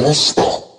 ました。